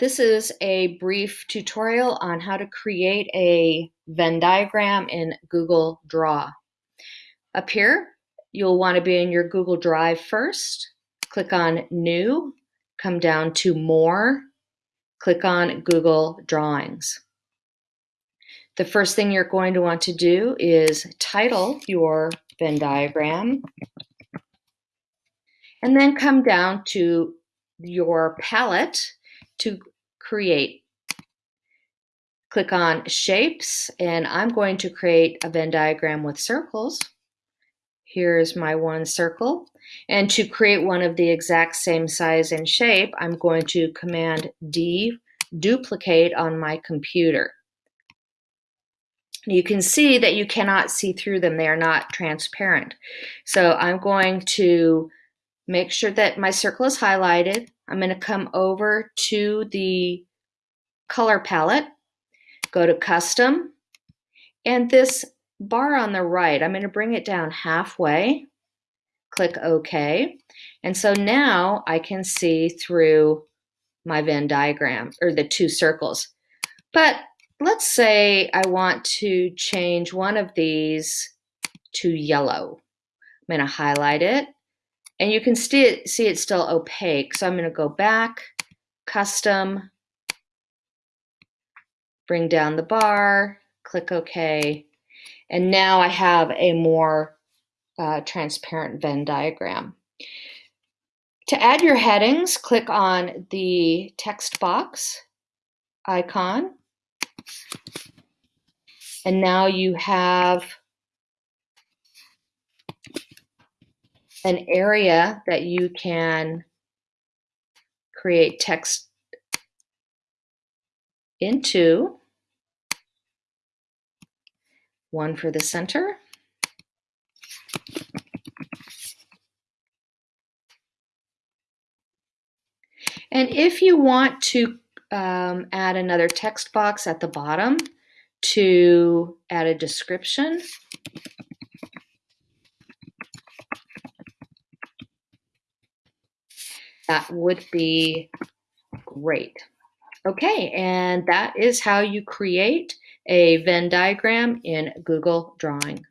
This is a brief tutorial on how to create a Venn diagram in Google Draw. Up here, you'll want to be in your Google Drive first. Click on New, come down to More, click on Google Drawings. The first thing you're going to want to do is title your Venn diagram and then come down to your palette to create. Click on shapes and I'm going to create a Venn diagram with circles. Here's my one circle. And to create one of the exact same size and shape, I'm going to Command D, duplicate on my computer. You can see that you cannot see through them. They are not transparent. So I'm going to make sure that my circle is highlighted. I'm going to come over to the color palette, go to custom, and this bar on the right, I'm going to bring it down halfway, click OK. And so now I can see through my Venn diagram, or the two circles. But let's say I want to change one of these to yellow. I'm going to highlight it and you can see, it, see it's still opaque. So I'm going to go back, custom, bring down the bar, click OK. And now I have a more uh, transparent Venn diagram. To add your headings, click on the text box icon. And now you have an area that you can create text into. One for the center. And if you want to um, add another text box at the bottom to add a description, that would be great. Okay, and that is how you create a Venn diagram in Google Drawing.